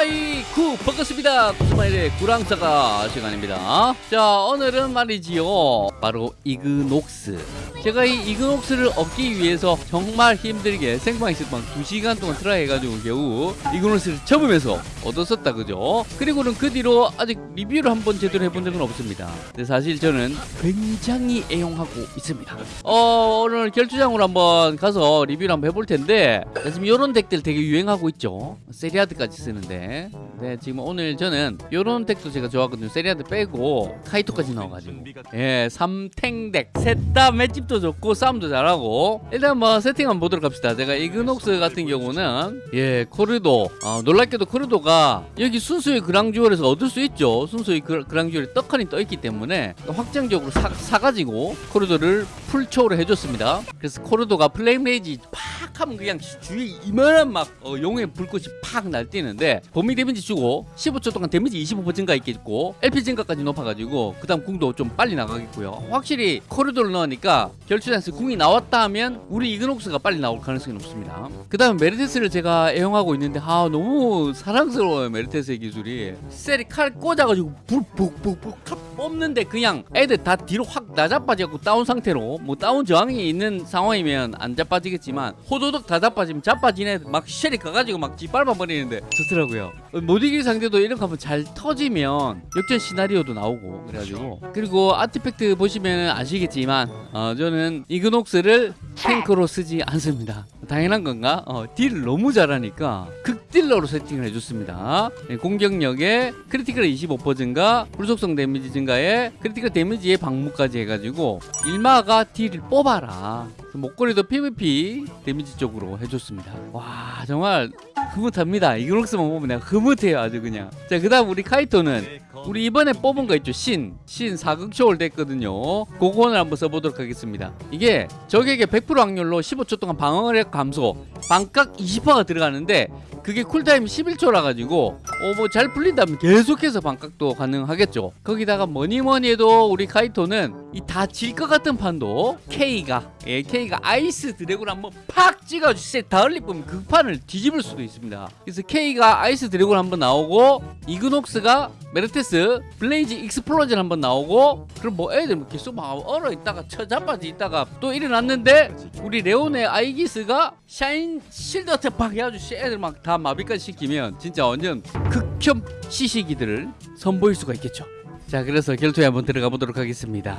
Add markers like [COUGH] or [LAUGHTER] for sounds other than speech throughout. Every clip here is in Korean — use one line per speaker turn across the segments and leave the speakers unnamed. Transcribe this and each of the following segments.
아이쿠 반갑습니다. 구스마일의 그랑사가 시간입니다. 자 오늘은 말이지요. 바로 이그녹스 제가 이 이그녹스를 얻기 위해서 정말 힘들게 생방에서 막 2시간 동안 try 해가지고 겨우 이그녹스를 접으면서 얻었었다 그죠? 그리고는 그 뒤로 아직 리뷰를 한번 제대로 해본 적은 없습니다. 근데 사실 저는 굉장히 애용하고 있습니다. 어 오늘 결투장으로 한번 가서 리뷰를 한번 해볼 텐데 지금 이런 deck들 되게 유행하고 있죠? 세리아드까지 쓰는데. 네 지금 오늘 저는 이런 deck도 제가 좋아하거든요. 세리아드 빼고 카이토까지 넣어가지고. 예 3탱 deck. 셋 다 맷집도 좋고 싸움도 잘하고. 일단 뭐 세팅 한번 보도록 합시다. 제가 이그녹스 같은 경우는 예 코르도 어, 놀랍게도 코르도가 여기 순수의 그랑주얼에서 얻을 수 있죠. 순수의 그, 그랑주얼에 떡하니 떠있기 때문에 확정적으로 사, 사가지고 코르도를 full초를 해줬습니다. 그래서 코르도가 Flame Rage 팍 하면 그냥 주위에 이만한 막 어, 용의 불꽃이 팍 날뛰는데 범위 데미지 주고 15초 동안 데미지 25% 증가 있겠고 LP 증가까지 높아가지고 그 다음 궁도 좀 빨리 나가겠고요. 확실히 코르도를 넣으니까 결투장에서 궁이 나왔다 하면 우리 이그녹스가 빨리 나올 가능성이 높습니다. 그 다음 메르테스를 제가 애용하고 있는데 아 너무 사랑스러워요 메르테스의 기술이. 셀이 칼 꽂아가지고 불 푹푹푹 칼 뽑는데 그냥 애들 다 뒤로 확 나자빠지고 다운 상태로 뭐 다운 저항이 있는 상황이면 안 자빠지겠지만 호도덕 다 자빠지면 자빠지네. 막 쉘이 가가지고 막 뒷밟아 버리는데. 좋더라고요. 못 이길 상대도 이런 거 한번 잘 터지면 역전 시나리오도 나오고 그래가지고. 그리고 artifact 보시면 아시겠지만 어, 저는 이그녹스를 탱크로 쓰지 않습니다 당연한 건가? 어, 딜을 너무 잘하니까 극 딜러로 세팅을 해줬습니다. 네, 공격력에 critical 25% 증가 불속성 데미지 증가에 critical 데미지의 방무까지 해가지고 일마가 딜을 뽑아라. 목걸이도 PVP 데미지 쪽으로 해줬습니다. 와 정말 흐뭇합니다. 이그녹스만 보면 내가 흐뭇해요 아주 그냥. 자그 다음 우리 카이토는 우리 이번에 뽑은 거 있죠? 신. 신 사극초월 됐거든요. 그거를 한번 써보도록 하겠습니다. 이게 적에게 100% 확률로 15초 동안 방어력 감소 방깎 20%가 들어가는데 그게 쿨타임 11초라 가지고 어 뭐 잘 풀린다면 계속해서 방깎도 가능하겠죠. 거기다가 뭐니뭐니 해도 우리 카이토는 이 다 질 것 같은 판도 K가 예 K가 Ice Dragon 한번 팍 찍어주세요 다을리 보면 그 판을 뒤집을 수도 있습니다. 그래서 K가 Ice Dragon 한번 나오고 이그녹스가 메르테스 Blaze Explosion 한번 나오고 그럼 뭐 애들 뭐 계속 막 얼어 있다가 처자빠지 있다가 또 일어났는데 우리 레온의 아이기스가 Shine Shield Attack 팍 해가지고 애들 막 다 마비까지 시키면 진짜 완전 극혐 CC기들을 선보일 수가 있겠죠. 자 그래서 결투에 한번 들어가 보도록 하겠습니다.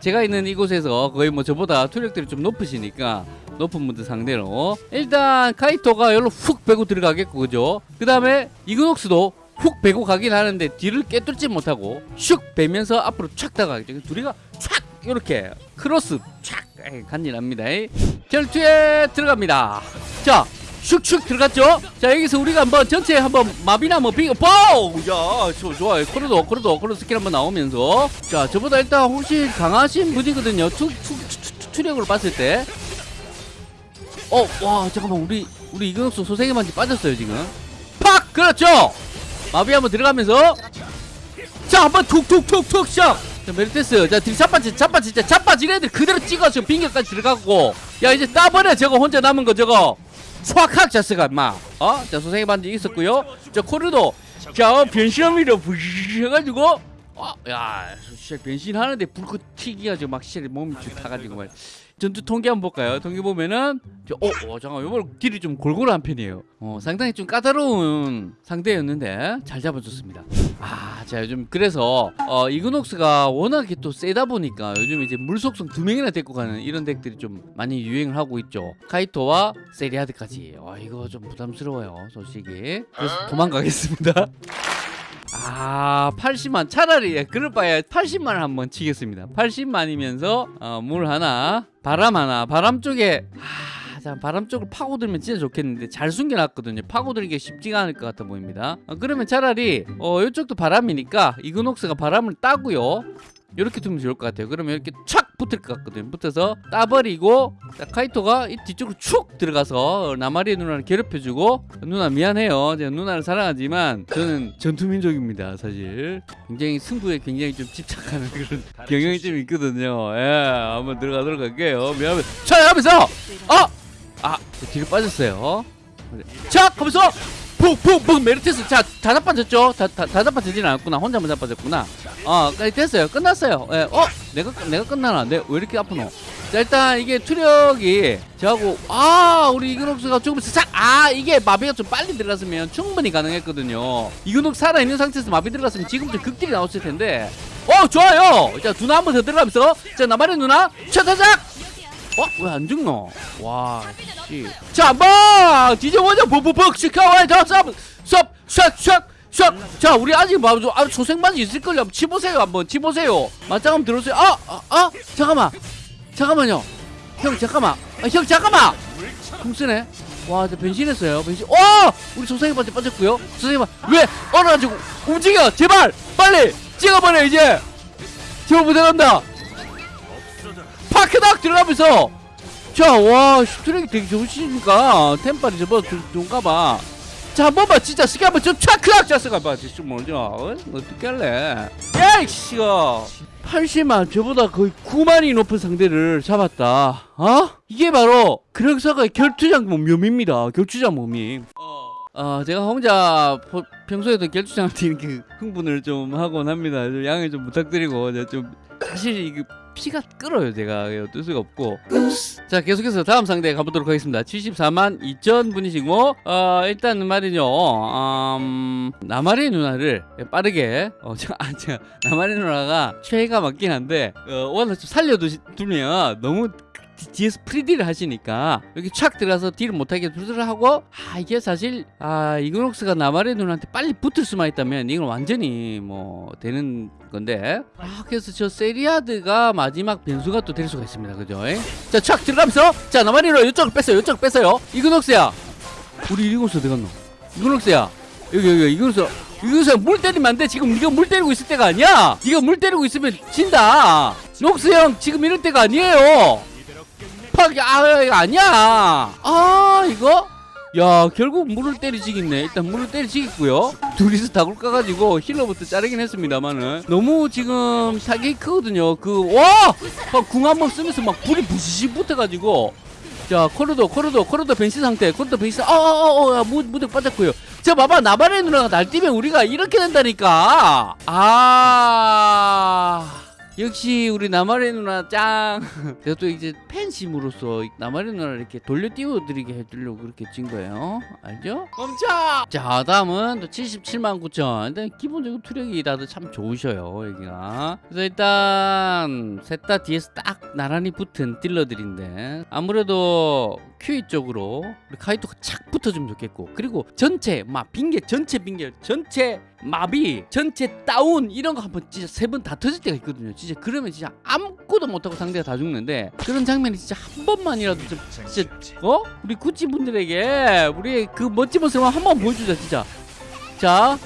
제가 있는 이곳에서 거의 뭐 저보다 투력들이 좀 높으시니까 높은 분들 상대로 일단 카이토가 여기로 훅 빼고 들어가겠고 그죠? 그 다음에 이그녹스도 훅 빼고 가긴 하는데 뒤를 꿰뚫지 못하고 슉 빼면서 앞으로 촥 다가가겠죠. 둘이가 촥 이렇게 크로스 촥 간지납니다. 결투에 들어갑니다 자 슉슉 들어갔죠? 자 여기서 우리가 한번 전체 한번 마비나 뭐 빙, 파우! 야 좋, 좋아요. 코르도 코르도 코르 스킬 한번 나오면서. 자 저보다 일단 훨씬 강하신 분이거든요. 투, 투, 투, 투, 투력으로 봤을 때. 어, 와 잠깐만. 우리 우리 이그녹스 소생의 반지 빠졌어요 지금. 팍! 그렇죠! 마비 한번 들어가면서. 자 한번 툭툭툭툭 샥 자 메르테스. 자딜 자빠지 자빠지 진짜 자빠진 애들 그대로 찍어 지금 빙결까지 들어가고. 야 이제 따버려 저거 혼자 남은 거 저거 촥확 자스가 마. 어? 자 소생의 반지 있었고요. 자 코르도. 자 변신합니다 부시 해가지고 어? 야 진짜 변신하는데 불꽃 튀기가 지고 막 시절에 몸이 쭉 타가지고 말 전투 통계 한번 볼까요? 통계 보면은 저, 어, 어 잠깐 이번 딜이 좀 골골한 편이에요. 어 상당히 좀 까다로운 상대였는데 잘 잡아줬습니다. 아 자 요즘 그래서 어 이그녹스가 워낙에 또 세다 보니까 요즘 이제 물속성 두 명이나 데리고 가는 이런 덱들이 좀 많이 유행을 하고 있죠. 카이토와 세리아드까지. 어 이거 좀 부담스러워요 솔직히. 그래서 도망가겠습니다. [LAUGHS] 아 80만. 차라리 예, 그럴 바에 80만을 한번 치겠습니다. 80만이면서 어, 물 하나 바람 하나 바람 쪽에 아, 자 바람 쪽을 파고들면 진짜 좋겠는데 잘 숨겨놨거든요. 파고들기 쉽지가 않을 것 같아 보입니다. 어, 그러면 차라리 어 이쪽도 바람이니까 이그녹스가 바람을 따고요. 이렇게 두면 좋을 것 같아요. 그러면 이렇게 촥 붙을 것 같거든요 붙어서 따버리고 자, 카이토가 이 뒤쪽으로 축 들어가서 나마리의 누나를 괴롭혀주고 누나 미안해요. 제가 누나를 사랑하지만 저는 전투민족입니다 사실. 굉장히 승부에 굉장히 좀 집착하는 그런 [LAUGHS] 경향이 좀 있거든요. 예 한번 들어가도록 할게요. 미안해 자 하면서 어! 아 뒤로 빠졌어요. 자 하면서 푹푹푹 메르테스 자다 자빠졌죠? 다, 다, 다 자빠지진 않았구나. 혼자만 자빠졌구나. 어 됐어요. 끝났어요. 예, 어 내가 끝- 내가 끝나나 내왜 이렇게 아프노? 자 일단 이게 투력이 저하고 아 우리 이근옥수가 조금씩 싹아 이게 마비가 좀 빨리 들어갔으면 충분히 가능했거든요. 이근옥 살아있는 상태에서 마비 들어갔으면 지금쯤 극딜이 나왔을 텐데. 어 좋아요! 자 누나 한 번 더 들어가면서. 자 나만의 누나 차차작 어? 왜 안 죽노? 와, 씨. 자, 뭐! 뒤져보자! 푹푹푹! 시카와이 더 쌉! 쌉! 샥! 샥! 샥! 자, 우리 아직 뭐, 아, 초생반지 있을걸요? 한번 치보세요, 한번 치보세요. 맞짱 한번 들어오세요. 아! 아! 아! 잠깐만! 잠깐만요. 형, 잠깐만. 아, 형, 잠깐만! 공쓰네. 와, 저 변신했어요. 변신. 어! 우리 초생반지 빠졌고요. 초생반, 왜? 얼어가지고 움직여! 제발! 빨리! 찍어버려, 이제! 제발 부탁한다! 파크닥 들어가면서. 자와 슈트랙이 되게 좋으시니까? 템빨이 저거 좋은가봐. 자 한번만 진짜 스키 한번 좀 차크닥 잤어가봐 지금 뭐죠 어? 어떻게 할래? 야이씨가 80만 저보다 거의 9만이 높은 상대를 잡았다. 어? 이게 바로 그력사가의 결투장 몸입니다. 결투장 몸임 어, 제가 혼자 포- 평소에도 결투장을 뛰는 그 흥분을 좀 하곤 합니다. 좀 양해 좀 부탁드리고 좀 사실 이게 피가 끓어요. 제가 어쩔 수가 없고. 자 계속해서 다음 상대 가보도록 하겠습니다. 74만 2천 분이시고 어 일단 말이죠. 음, 나마리 누나를 빠르게 어, 저, 아, 제가 나마리 누나가 최애가 맞긴 한데 어, 워낙 좀 살려두면 너무 뒤- 뒤에서 프리딜을 하시니까 여기 착 들어가서 딜을 못하게 두드를 하고 아 이게 사실 아 이그녹스가 나마리 누나한테 빨리 붙을 수만 있다면 이건 완전히 뭐 되는 건데. 아 그래서 저 세리아드가 마지막 변수가 또 될 수가 있습니다. 그죠? 자착 들어가면서 자 누나 이쪽을 뺐어요. 이쪽을 뺐어요. 이그녹스야. 우리 이그녹스 어디 갔노? 이그녹스야. 여기 여기 이그녹스 이그녹스 물 때리면 안돼. 지금 네가 물 때리고 있을 때가 아니야. 네가 물 때리고 있으면 진다. 녹스 형 지금 이럴 때가 아니에요 팍, 아, 아니야. 아, 이거? 야, 결국 물을 때리지겠네. 일단 물을 때리지겠고요. 둘이서 다굴 까가지고 힐러부터 자르긴 했습니다만은 너무 지금 타격이 크거든요. 그, 와! 궁 한 번 쓰면서 막 불이 부시시 붙어가지고 자, 코르도, 코르도, 코르도 변신 상태, 코르도 변신, 어, 어, 어, 어, 무, 무대 빠졌고요. 자, 봐봐, 나마리 누나가 날뛰면 우리가 이렇게 된다니까. 아. 역시 우리 나마리 누나 짱. [LAUGHS] 제가 또 이제 팬심으로서 나마리 누나를 이렇게 돌려 띄워드리게 해주려고 그렇게 찐 거예요. 알죠? 멈춰! 자, 다음은 또 77만 9천. 일단 기본적으로 투력이 다들 참 좋으셔요, 여기가. 그래서 일단 셋 다 뒤에서 딱 나란히 붙은 딜러들인데 아무래도 큐이 쪽으로 우리 카이토가 착 붙어주면 좋겠고 그리고 전체 막 빙결 전체 빙결 전체 마비 전체 다운 이런 거 한번 진짜 세 번 다 터질 때가 있거든요 진짜 그러면 진짜 아무것도 못하고 상대가 다 죽는데 그런 장면이 진짜 한 번만이라도 좀 진짜 어? 우리 구찌 분들에게 우리의 그 멋진 모습을 한 번 보여주자 진짜 자,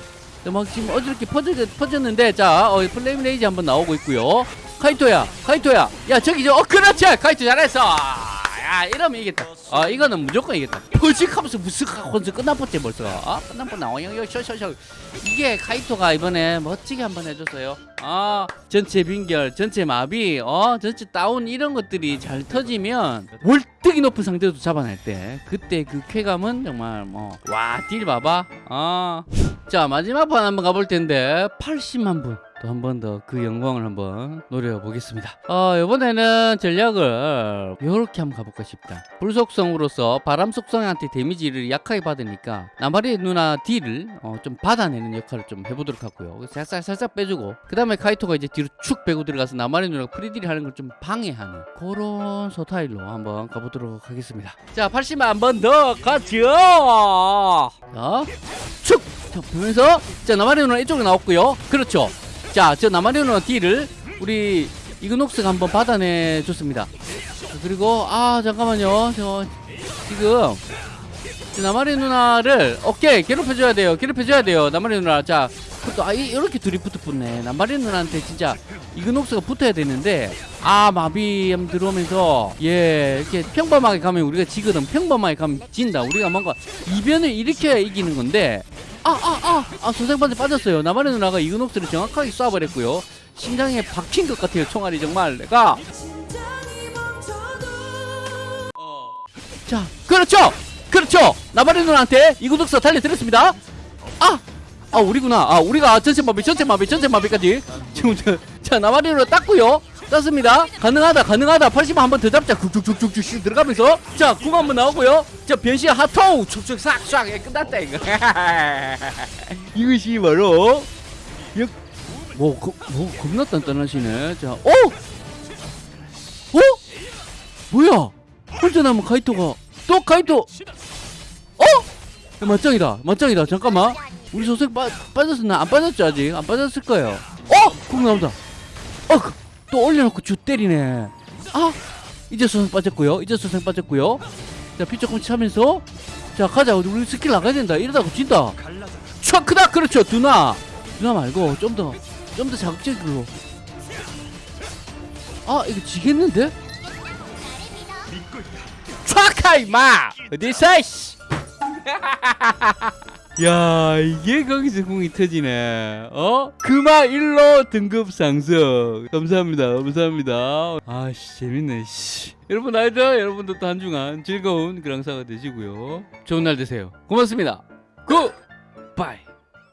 자, 막 지금 어저께 퍼져, 퍼졌 는데 자, 어, Flame Rage 한번 나오고 있고요. 카이토야, 카이토야, 야 저기 저, 어 그렇지, 카이토 잘했어. 야 이러면 이겼다. 아 이거는 무조건 이겼다. 퍼직하면서 무스하고 끝나버째 벌써. 아 끝나버나. 어, 여기 쇼쇼쇼. 이게 카이토가 이번에 멋지게 한번 해줬어요. 아 전체 빙결, 전체 마비, 어 전체 다운 이런 것들이 잘 터지면 월등히 높은 상대도 잡아낼 때 그때 그 쾌감은 정말 뭐 와 딜 봐봐. 아. 자 마지막 판 한번 가볼 텐데 80만 분 또 한 번 더 그 영광을 한번 노려보겠습니다 어 이번에는 전략을 이렇게 한번 가볼까 싶다 불속성으로서 바람 속성한테 데미지를 약하게 받으니까 나마리 누나 딜을 어, 좀 받아내는 역할을 좀 해보도록 하고요 살짝 살짝 빼주고 그 다음에 카이토가 이제 뒤로 축 빼고 들어가서 나마리 누나가 프리딜 하는 걸 좀 방해하는 그런 스타일로 한번 가보도록 하겠습니다. 자 80만 한 번 더 가죠! 자 축! 자, 보면서 자 나마리 누나 이쪽으로 나왔고요. 그렇죠. 자저 나마리 누나 딜을 우리 이그녹스가 한번 받아내 줬습니다. 자, 그리고 아 잠깐만요. 저 지금 저 나마리 누나를 오케이 괴롭혀줘야 돼요. 괴롭혀줘야 돼요. 나마리 누나. 자 그것도 아 이- 이렇게 붙어 붙네. 나마리 누나한테 진짜 이그녹스가 붙어야 되는데 아 마비 한번 들어오면서 예 이렇게 평범하게 가면 우리가 지거든. 평범하게 가면 진다. 우리가 뭔가 이변을 일으켜야 이기는 건데 아 아 아아 소생반대 빠졌어요. 나마리 누나가 이그녹스를 정확하게 쏴버렸고요. 심장에 박힌 것 같아요 총알이 정말. 내가. 자 그렇죠 그렇죠. 나바리 누나한테 이구독서 달려드렸습니다. 아! 아 우리구나. 아 우리가 전체 마비 전체 마비 전체 마비까지. 지금 저, 자 나바리로 땄고요. 땄습니다. 가능하다 가능하다. 80만 한번 더 잡자. 쿡쿡쿡쿡쿡 들어가면서. 자궁 한번 나오고요. 자 변신 핫토우. 촉촉 싹싹. 예, 끝났다 이거. [LAUGHS] 이것이 바로. 역... 뭐, 거, 뭐 겁나 단단하시네. 자 오! 어? 뭐야? 혼자 남은 카이토가 또 카이토 어? 야, 맞짱이다. 맞짱이다. 잠깐만. 우리 소생 빠, 빠졌었나? 안 빠졌죠 아직? 안 빠졌을 거예요. 어? 궁 나온다. 어 또 올려놓고 주 때리네. 아 이제 소생 빠졌고요. 이제 소생 빠졌고요. 자 피 조금 차면서. 자 가자. 우리 스킬 나가야 된다. 이러다가 진다. 촥 크다! 그렇죠. 누나. 누나 말고 좀 더 좀 더 자극적으로 아 이거 지겠는데? 촥하 임마. 어디서 씨. [LAUGHS] 야 이게 거기서 궁이 터지네. 어? 금화 1로 등급 상승. 감사합니다 감사합니다. 아씨 재밌네 씨. 여러분 아이들 여러분도 또한 주간 즐거운 그랑사가 되시고요. 좋은 날 되세요. 고맙습니다. 굿바이